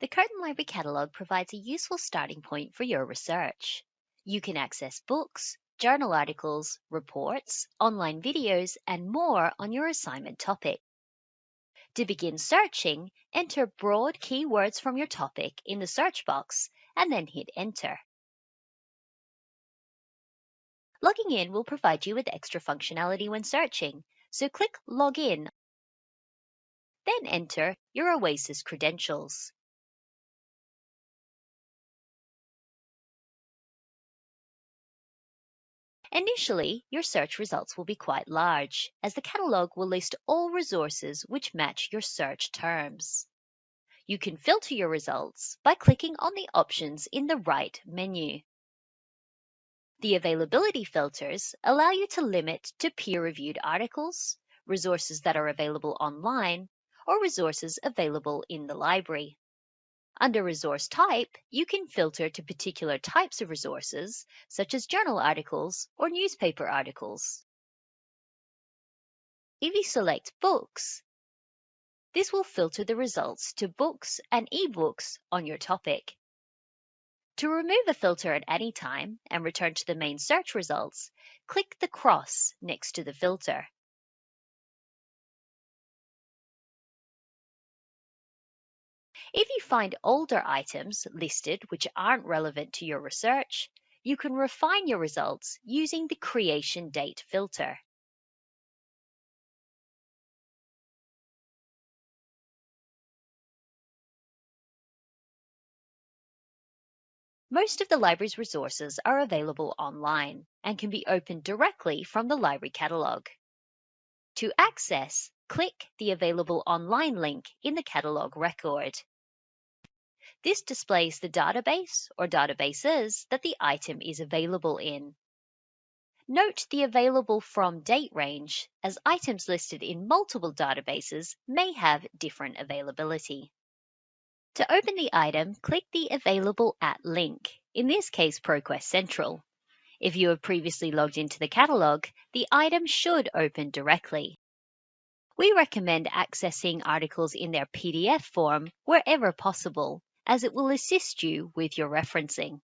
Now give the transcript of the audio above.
The Curtin Library Catalogue provides a useful starting point for your research. You can access books, journal articles, reports, online videos, and more on your assignment topic. To begin searching, enter broad keywords from your topic in the search box and then hit enter. Logging in will provide you with extra functionality when searching, so click Log In. Then enter your OASIS credentials. Initially, your search results will be quite large, as the catalogue will list all resources which match your search terms. You can filter your results by clicking on the options in the right menu. The availability filters allow you to limit to peer-reviewed articles, resources that are available online, or resources available in the library. Under resource type, you can filter to particular types of resources, such as journal articles or newspaper articles. If you select Books, this will filter the results to books and ebooks on your topic. To remove a filter at any time and return to the main search results, click the cross next to the filter. If you find older items listed which aren't relevant to your research, you can refine your results using the creation date filter. Most of the library's resources are available online and can be opened directly from the library catalogue. To access, click the Available Online link in the catalogue record. This displays the database or databases that the item is available in. Note the available from date range, as items listed in multiple databases may have different availability. To open the item, click the Available At link, in this case ProQuest Central. If you have previously logged into the catalogue, the item should open directly. We recommend accessing articles in their PDF form wherever possible, as it will assist you with your referencing.